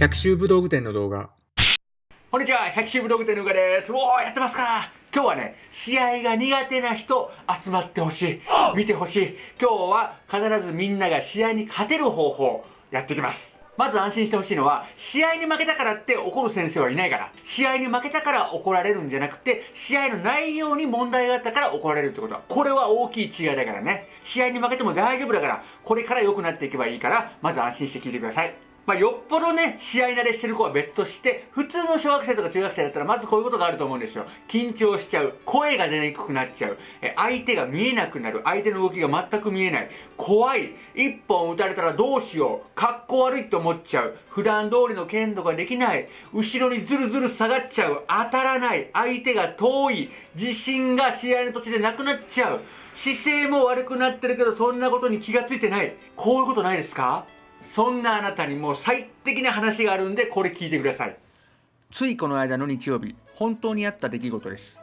百秋武道具店の動画。こんにちは、百秋武道具店のうかです。おー、やってますか今日はね、試合が苦手な人集まってほしい。見てほしい。今日は必ずみんなが試合に勝てる方法やっていきます。まず安心してほしいのは、試合に負けたからって怒る先生はいないから。試合に負けたから怒られるんじゃなくて、試合の内容に問題があったから怒られるってことは、これは大きい違いだからね。試合に負けても大丈夫だから、これから良くなっていけばいいから、まず安心して聞いてください。まあ、よっぽどね、試合慣れしてる子は別として、普通の小学生とか中学生だったら、まずこういうことがあると思うんですよ。緊張しちゃう。声が出にくくなっちゃう。え相手が見えなくなる。相手の動きが全く見えない。怖い。一本打たれたらどうしよう。格好悪いって思っちゃう。普段通りの剣道ができない。後ろにずるずる下がっちゃう。当たらない。相手が遠い。自信が試合の途中でなくなっちゃう。姿勢も悪くなってるけど、そんなことに気がついてない。こういうことないですか？そんなあなたにもう最適な話があるんで、これ聞いてください。ついこの間の日曜日、本当にあった出来事です。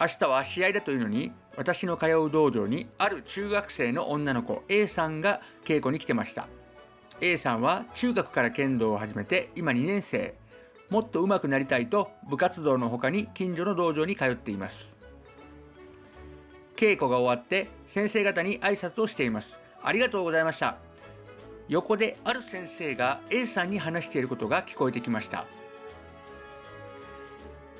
明日は試合だというのに、私の通う道場にある中学生の女の子 A さんが稽古に来てました。A さんは中学から剣道を始めて今2年生。もっと上手くなりたいと部活動の他に近所の道場に通っています。稽古が終わって先生方に挨拶をしています。ありがとうございました。横である先生が A さんに話していることが聞こえてきました。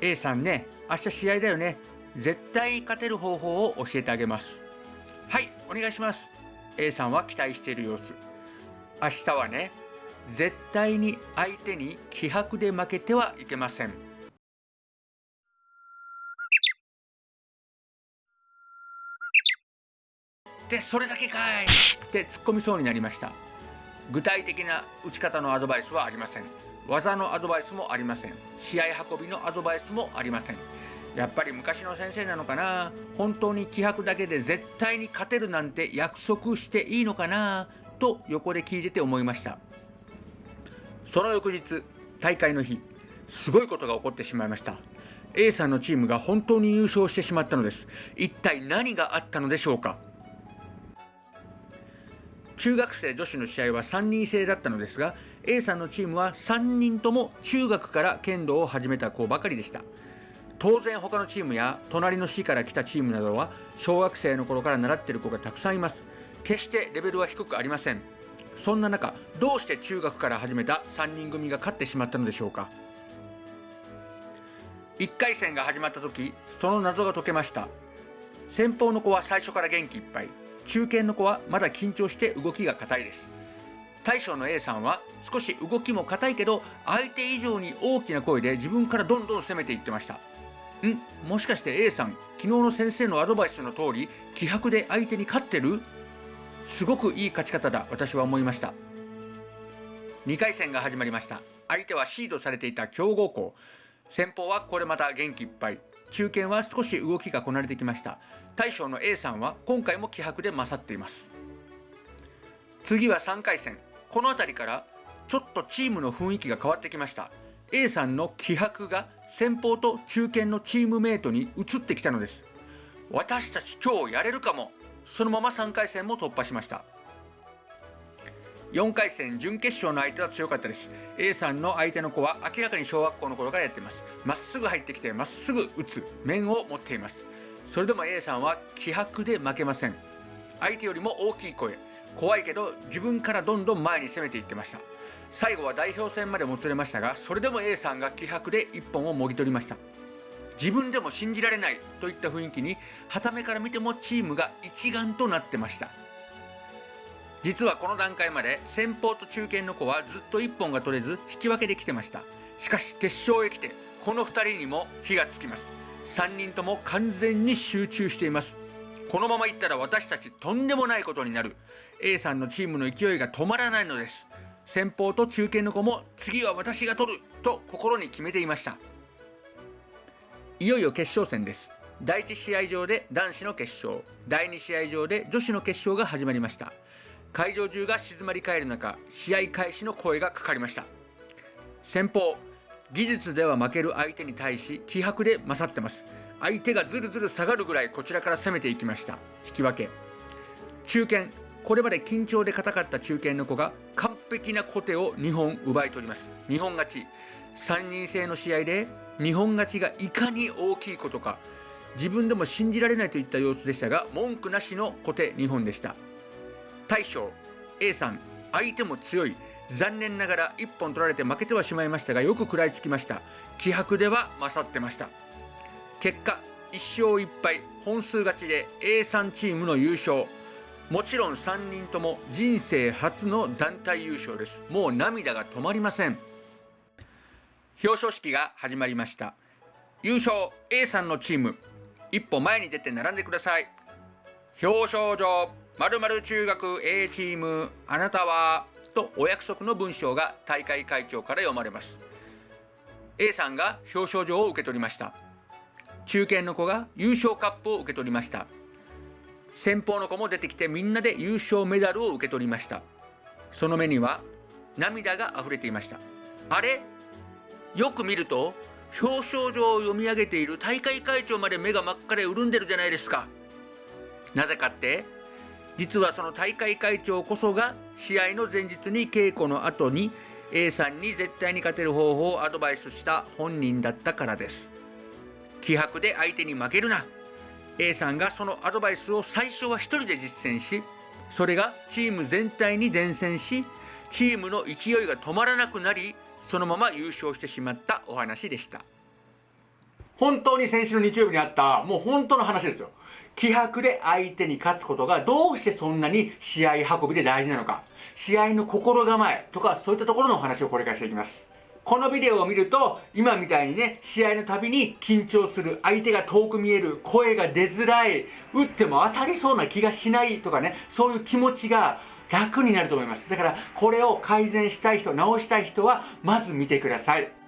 A さんね明日試合だよね。絶対勝てる方法を教えてあげます。はいお願いします。A さんは期待している様子。明日はね絶対に相手に気迫で負けてはいけません。でそれだけかい。って突っ込みそうになりました。具体的な打ち方のアドバイスはありません。技のアドバイスもありません。試合運びのアドバイスもありません。やっぱり昔の先生なのかな。本当に気迫だけで絶対に勝てるなんて約束していいのかな。と横で聞いてて思いました。その翌日大会の日すごいことが起こってしまいました。A さんのチームが本当に優勝してしまったのです。一体何があったのでしょうか。中学生女子の試合は3人制だったのですが A さんのチームは3人とも中学から剣道を始めた子ばかりでした。当然他のチームや隣の市から来たチームなどは小学生の頃から習っている子がたくさんいます。決してレベルは低くありません。そんな中どうして中学から始めた3人組が勝ってしまったのでしょうか。1回戦が始まった時その謎が解けました。先方の子は最初から元気いっぱい。中堅の子はまだ緊張して動きが硬いです。大将の A さんは少し動きも硬いけど相手以上に大きな声で自分からどんどん攻めていってました。ん？もしかして A さん昨日の先生のアドバイスの通り気迫で相手に勝ってる？すごくいい勝ち方だ私は思いました。2回戦が始まりました。相手はシードされていた強豪校。先方はこれまた元気いっぱい。中堅は少し動きがこなれてきました。大将の A さんは今回も気迫で勝っています。次は3回戦。この辺りからちょっとチームの雰囲気が変わってきました。A さんの気迫が先方と中堅のチームメイトに移ってきたのです。私たち今日やれるかも。そのまま3回戦も突破しました。4回戦準決勝の相手は強かったです。A さんの相手の子は明らかに小学校の頃からやっています。まっすぐ入ってきてまっすぐ打つ面を持っています。それでも A さんは気迫で負けません。相手よりも大きい声。怖いけど自分からどんどん前に攻めていってました。最後は代表戦までもつれましたがそれでも A さんが気迫で一本をもぎ取りました。自分でも信じられないといった雰囲気に傍目から見てもチームが一丸となってました。実はこの段階まで先方と中堅の子はずっと一本が取れず引き分けできてました。しかし決勝へ来てこの2人にも火がつきます。3人とも完全に集中しています。このままいったら私たちとんでもないことになる。A さんのチームの勢いが止まらないのです。先方と中堅の子も次は私が取ると心に決めていました。いよいよ決勝戦です。第1試合場で男子の決勝。第2試合場で女子の決勝が始まりました。会場中が静まり返る中試合開始の声がかかりました。先方技術では負ける相手に対し気迫で勝ってます。相手がずるずる下がるぐらいこちらから攻めていきました。引き分け。中堅。これまで緊張で硬かった中堅の子が完璧な小手を2本奪い取ります。2本勝ち。3人制の試合で2本勝ちがいかに大きいことか。自分でも信じられないといった様子でしたが文句なしの小手2本でした。大将。A さん。相手も強い。残念ながら1本取られて負けてはしまいましたがよく食らいつきました。気迫では勝ってました。結果1勝1敗本数勝ちで A3 チームの優勝。もちろん3人とも人生初の団体優勝です。もう涙が止まりません。表彰式が始まりました。優勝 A さんのチーム。一歩前に出て並んでください。表彰状〇〇中学 A チーム。あなたはとお約束の文章が大会会長から読まれます。A さんが表彰状を受け取りました。中堅の子が優勝カップを受け取りました。先方の子も出てきてみんなで優勝メダルを受け取りました。その目には涙が溢れていました。あれ？よく見ると表彰状を読み上げている大会会長まで目が真っ赤で潤んでるじゃないですか。なぜかって実はその大会会長こそが試合の前日に稽古の後に A さんに絶対に勝てる方法をアドバイスした本人だったからです。気迫で相手に負けるな。A さんがそのアドバイスを最初は一人で実践しそれがチーム全体に伝染しチームの勢いが止まらなくなりそのまま優勝してしまったお話でした。本当に先週の日曜日にあったもう本当の話ですよ。気迫で相手に勝つことがどうしてそんなに試合運びで大事なのか。試合の心構えとかそういったところのお話をこれからしていきます。このビデオを見ると今みたいにね試合のたびに緊張する相手が遠く見える声が出づらい打っても当たりそうな気がしないとかねそういう気持ちが楽になると思います。だからこれを改善したい人直したい人はまず見てください。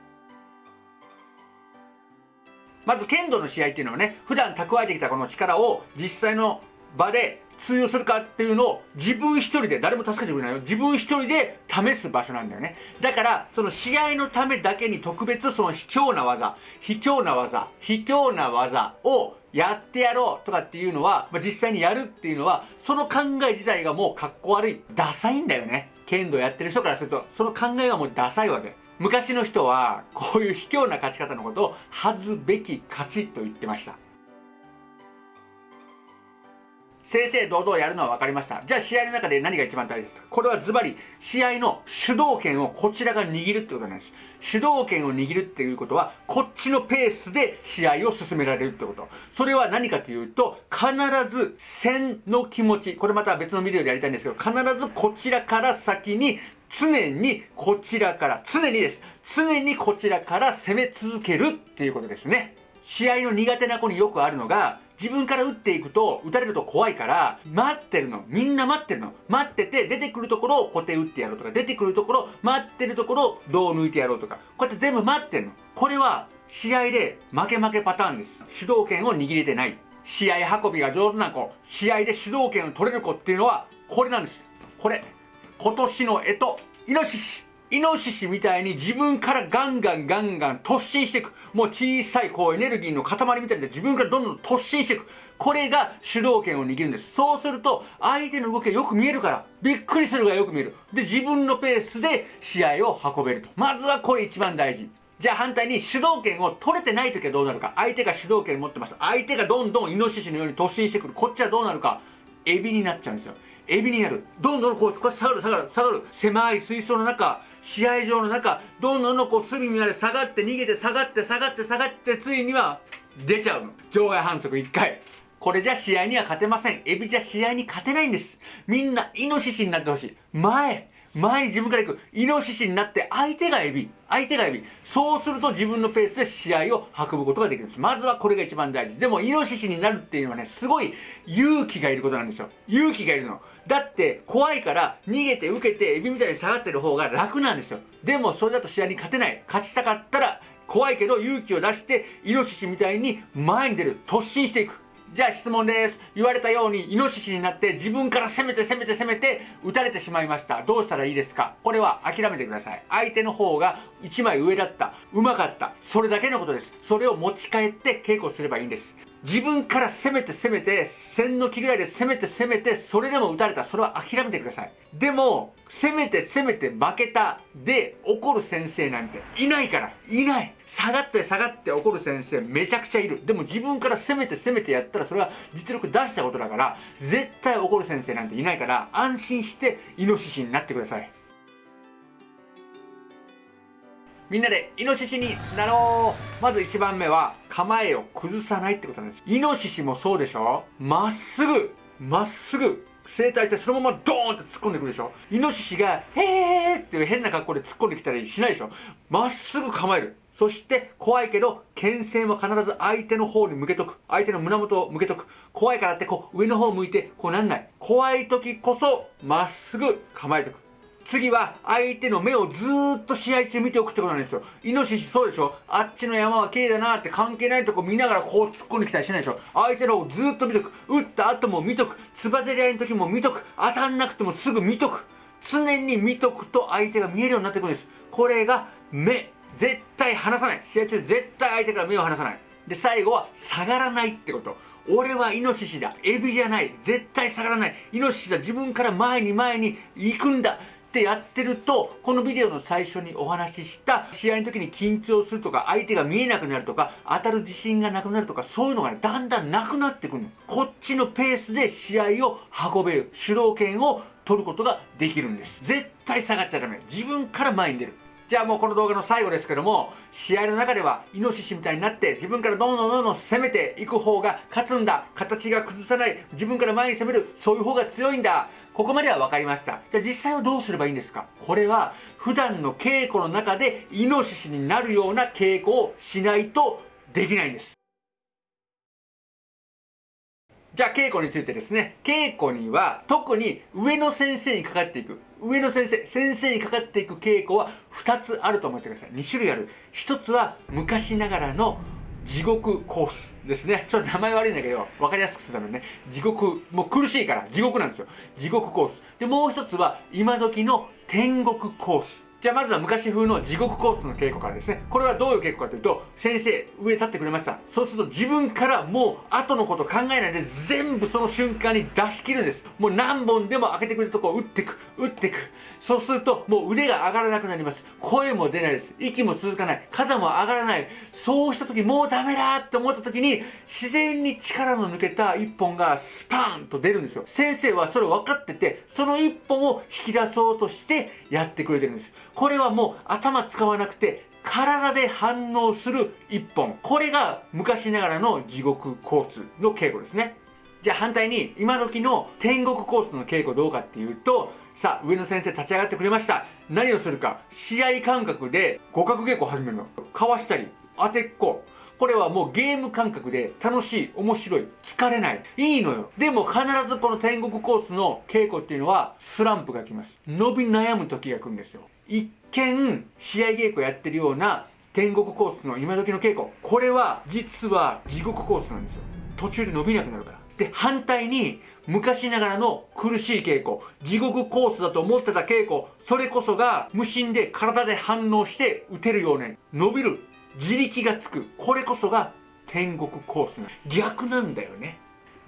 まず剣道の試合っていうのはね普段蓄えてきたこの力を実際の場で通用するかっていうのを自分一人で誰も助けてくれないよ。自分一人で試す場所なんだよね。だからその試合のためだけに特別その卑怯な技卑怯な技卑怯な技をやってやろうとかっていうのは、まあ、実際にやるっていうのはその考え自体がもうかっこ悪いダサいんだよね。剣道やってる人からするとその考えがもうダサいわけ。昔の人はこういう卑怯な勝ち方のことを恥ずべき勝ちと言ってました。正々堂々やるのは分かりました。じゃあ試合の中で何が一番大事ですか。これはズバリ試合の主導権をこちらが握るってことなんです。主導権を握るっていうことはこっちのペースで試合を進められるってこと。それは何かというと必ず戦の気持ち。これまた別のビデオでやりたいんですけど必ずこちらから先に常にこちらから常にです。常にこちらから攻め続けるっていうことですね。試合の苦手な子によくあるのが自分から打っていくと打たれると怖いから待ってるの。みんな待ってるの。待ってて出てくるところを小手打ってやろうとか出てくるところ待ってるところを胴抜いてやろうとかこうやって全部待ってるの。これは試合で負け負けパターンです。主導権を握れてない。試合運びが上手な子。試合で主導権を取れる子っていうのはこれなんです。これ。今年の干支イノシシイノシシみたいに自分からガンガンガンガン突進していく。もう小さいこうエネルギーの塊みたいで自分からどんどん突進していく。これが主導権を握るんです。そうすると相手の動きがよく見えるから、びっくりするがよく見える。で、自分のペースで試合を運べると。まずはこれ一番大事。じゃあ反対に主導権を取れてない時はどうなるか。相手が主導権を持ってます。相手がどんどんイノシシのように突進してくる。こっちはどうなるか。エビになっちゃうんですよ。エビになる。どんどんこう、こう下がる下がる下がる。狭い水槽の中、試合場の中どんどんどんこう隅まで下がって逃げて下がって下がって下がってついには出ちゃうの。場外反則1回。これじゃ試合には勝てません。エビじゃ試合に勝てないんです。みんなイノシシになってほしい。前前に自分から行く。イノシシになって相手がエビ。相手がエビ。そうすると自分のペースで試合を運ぶことができるんです。まずはこれが一番大事。でもイノシシになるっていうのはねすごい勇気がいることなんですよ。勇気がいるの。だって怖いから逃げて受けてエビみたいに下がってる方が楽なんですよ。でもそれだと試合に勝てない。勝ちたかったら怖いけど勇気を出してイノシシみたいに前に出る。突進していく。じゃあ質問です。言われたようにイノシシになって自分から攻めて攻めて攻めて撃たれてしまいました。どうしたらいいですか？これは諦めてください。相手の方が1枚上だった。うまかった。それだけのことです。それを持ち帰って稽古すればいいんです。自分から攻めて攻めて1000の木ぐらいで攻めて攻めてそれでも打たれた。それは諦めてください。でも攻めて攻めて負けたで怒る先生なんていないから。いない。下がって下がって怒る先生めちゃくちゃいる。でも自分から攻めて攻めてやったらそれは実力出したことだから絶対怒る先生なんていないから安心してイノシシになってください。みんなでイノシシになろう。まず1番目は構えを崩さないってことなんです。イノシシもそうでしょ？まっすぐまっすぐ整体してそのままドーンって突っ込んでくるでしょ？イノシシが「へーっていう変な格好で突っ込んできたりしないでしょ？まっすぐ構える。そして怖いけど牽制も必ず相手の方に向けとく。相手の胸元を向けとく。怖いからってこう上の方向いてこうなんない。怖い時こそまっすぐ構えておく。次は相手の目をずーっと試合中見ておくってことなんですよ。イノシシそうでしょ？あっちの山は綺麗だなって関係ないとこ見ながらこう突っ込んできたりしないでしょ？相手の方をずーっと見とく。打った後も見とく。つばぜり合いの時も見とく。当たんなくてもすぐ見とく。常に見とくと相手が見えるようになってくるんです。これが目。絶対離さない。試合中絶対相手から目を離さない。で、最後は下がらないってこと。俺はイノシシだ。エビじゃない。絶対下がらない。イノシシだ。自分から前に前に行くんだ。ってやってるとこのビデオの最初にお話しした試合の時に緊張するとか相手が見えなくなるとか当たる自信がなくなるとかそういうのがねだんだんなくなってくるの。こっちのペースで試合を運べる主導権を取ることができるんです。絶対下がっちゃダメ。自分から前に出る。じゃあもうこの動画の最後ですけども試合の中ではイノシシみたいになって自分からどんどんどんどん攻めていく方が勝つんだ形が崩さない自分から前に攻めるそういう方が強いんだここまでは分かりました。じゃあ実際はどうすればいいんですか？これは普段の稽古の中でイノシシになるような稽古をしないとできないんです。じゃあ稽古についてですね。稽古には特に上の先生にかかっていく。上の先生、先生にかかっていく稽古は2つあると思ってください。2種類ある。1つは昔ながらの地獄コースですね。ちょっと名前悪いんだけど、分かりやすくするためにね、地獄、もう苦しいから地獄なんですよ。地獄コース。で、もう一つは今時の天国コース。じゃあまずは昔風の地獄コースの稽古からですね。これはどういう稽古かというと、先生、上立ってくれました。そうすると自分からもう後のこと考えないで全部その瞬間に出し切るんです。もう何本でも開けてくれるとこを打ってく、打ってく。そうするともう腕が上がらなくなります。声も出ないです。息も続かない。肩も上がらない。そうした時もうダメだって思った時に自然に力の抜けた一本がスパーンと出るんですよ。先生はそれ分かってて、その一本を引き出そうとしてやってくれてるんです。これはもう頭使わなくて体で反応する一本これが昔ながらの地獄交通の稽古ですねじゃあ反対に今時の天国コースの稽古どうかっていうとさあ上野先生立ち上がってくれました何をするか試合感覚で互角稽古を始めるのかわしたり当てっここれはもうゲーム感覚で楽しい、面白い、疲れない。いいのよ。でも必ずこの天国コースの稽古っていうのはスランプが来ます。伸び悩む時が来るんですよ。一見試合稽古やってるような天国コースの今時の稽古。これは実は地獄コースなんですよ。途中で伸びなくなるから。で反対に昔ながらの苦しい稽古。地獄コースだと思ってた稽古。それこそが無心で体で反応して打てるように伸びる自力がつく。これこそが天国コースな逆なんだよね。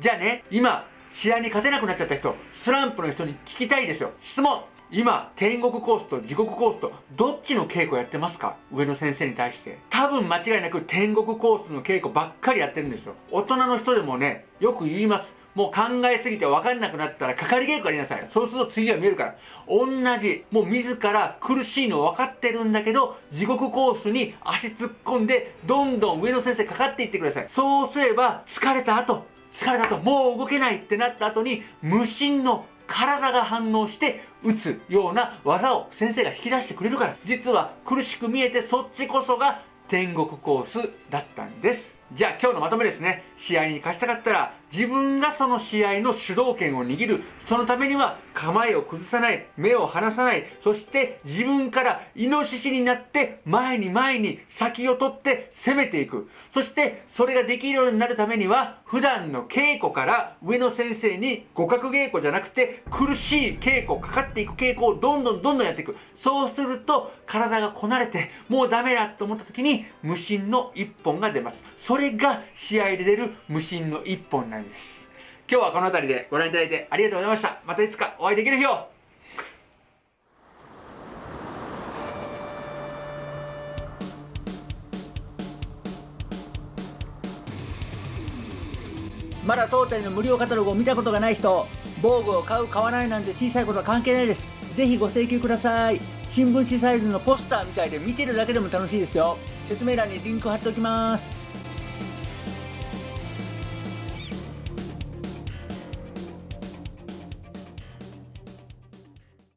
じゃあね今試合に勝てなくなっちゃった人スランプの人に聞きたいですよ。質問。今天国コースと地獄コースとどっちの稽古やってますか？上野先生に対して。多分間違いなく天国コースの稽古ばっかりやってるんですよ。大人の人でもねよく言います。もう考えすぎて分かんなくなったらかかり稽古やりなさい。そうすると次は見えるから。同じ。もう自ら苦しいの分かってるんだけど地獄コースに足突っ込んでどんどん上野先生かかっていってください。そうすれば疲れた後疲れた後もう動けないってなった後に無心の体が反応して打つような技を先生が引き出してくれるから実は苦しく見えてそっちこそが天国コースだったんです。じゃあ今日のまとめですね。試合に勝ちたかったら自分がその試合の主導権を握る。そのためには構えを崩さない。目を離さない。そして自分からイノシシになって前に前に先を取って攻めていく。そしてそれができるようになるためには普段の稽古から上野先生に互角稽古じゃなくて苦しい稽古かかっていく稽古をどんどんどんどんやっていく。そうすると体がこなれてもうダメだと思った時に無心の一本が出ます。それが試合で出る無心の一本なんです今日はこの辺りでご覧いただいてありがとうございました。またいつかお会いできる日を。まだ当店の無料カタログを見たことがない人防具を買う買わないなんて小さいことは関係ないです。ぜひご請求ください。新聞紙サイズのポスターみたいで見てるだけでも楽しいですよ。説明欄にリンク貼っておきます。